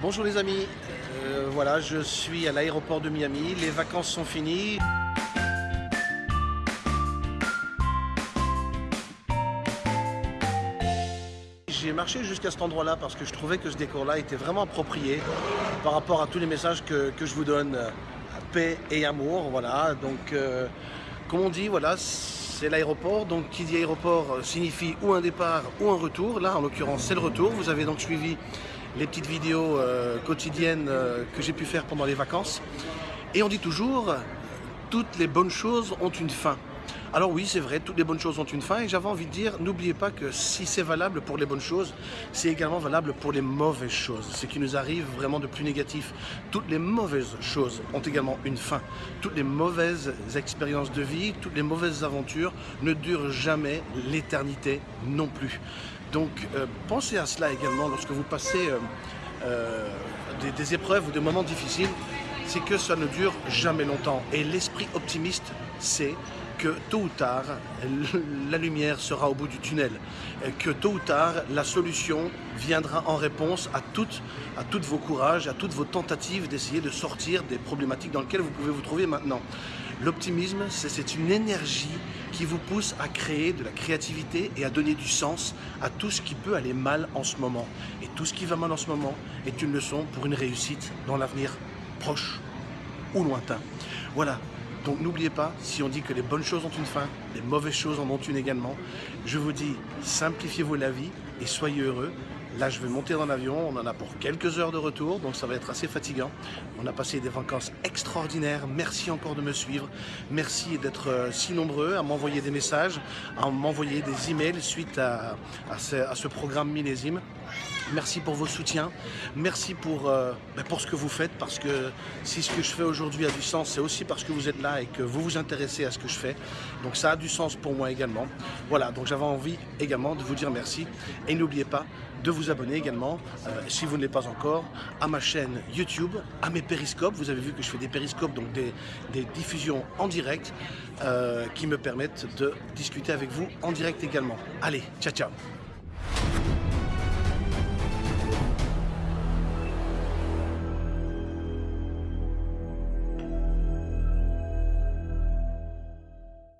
Bonjour les amis, Euh, voilà je suis à l'aéroport de Miami, les vacances sont finies. J'ai marché jusqu'à cet endroit là parce que je trouvais que ce décor là était vraiment approprié par rapport à tous les messages que, que je vous donne, paix et amour, voilà. Donc euh, comme on dit, voilà, c'est l'aéroport, donc qui dit aéroport signifie ou un départ ou un retour, là en l'occurrence c'est le retour, vous avez donc suivi les petites vidéos euh, quotidiennes euh, que j'ai pu faire pendant les vacances. Et on dit toujours, toutes les bonnes choses ont une fin. Alors oui, c'est vrai, toutes les bonnes choses ont une fin et j'avais envie de dire, n'oubliez pas que si c'est valable pour les bonnes choses, c'est également valable pour les mauvaises choses, ce qui nous arrive vraiment de plus négatif. Toutes les mauvaises choses ont également une fin. Toutes les mauvaises expériences de vie, toutes les mauvaises aventures ne durent jamais l'éternité non plus. Donc euh, pensez à cela également lorsque vous passez euh, euh, des, des épreuves ou des moments difficiles, c'est que ça ne dure jamais longtemps. Et l'esprit optimiste, c'est que tôt ou tard, la lumière sera au bout du tunnel, que tôt ou tard, la solution viendra en réponse à toutes, à toutes vos courages, à toutes vos tentatives d'essayer de sortir des problématiques dans lesquelles vous pouvez vous trouver maintenant. L'optimisme, c'est une énergie qui vous pousse à créer de la créativité et à donner du sens à tout ce qui peut aller mal en ce moment. Et tout ce qui va mal en ce moment est une leçon pour une réussite dans l'avenir proche ou lointain. Voilà, donc n'oubliez pas, si on dit que les bonnes choses ont une fin, les mauvaises choses en ont une également, je vous dis, simplifiez-vous la vie et soyez heureux. Là, je vais monter dans l'avion, on en a pour quelques heures de retour, donc ça va être assez fatigant. On a passé des vacances extraordinaires, merci encore de me suivre, merci d'être euh, si nombreux à m'envoyer des messages, à m'envoyer des emails suite à, à, ce, programme millésime. Merci pour vos soutiens, merci pour, euh, ben pour ce que vous faites, parce que si ce que je fais aujourd'hui a du sens, c'est aussi parce que vous êtes là et que vous vous intéressez à ce que je fais. Donc ça a du sens pour moi également. Voilà, donc j'avais envie également de vous dire merci. Et n'oubliez pas de vous abonner également, euh, si vous ne l'êtes pas encore, à ma chaîne YouTube, à mes périscopes. Vous avez vu que je fais des périscopes, donc des, diffusions en direct, euh, qui me permettent de discuter avec vous en direct également. Allez, ciao ciao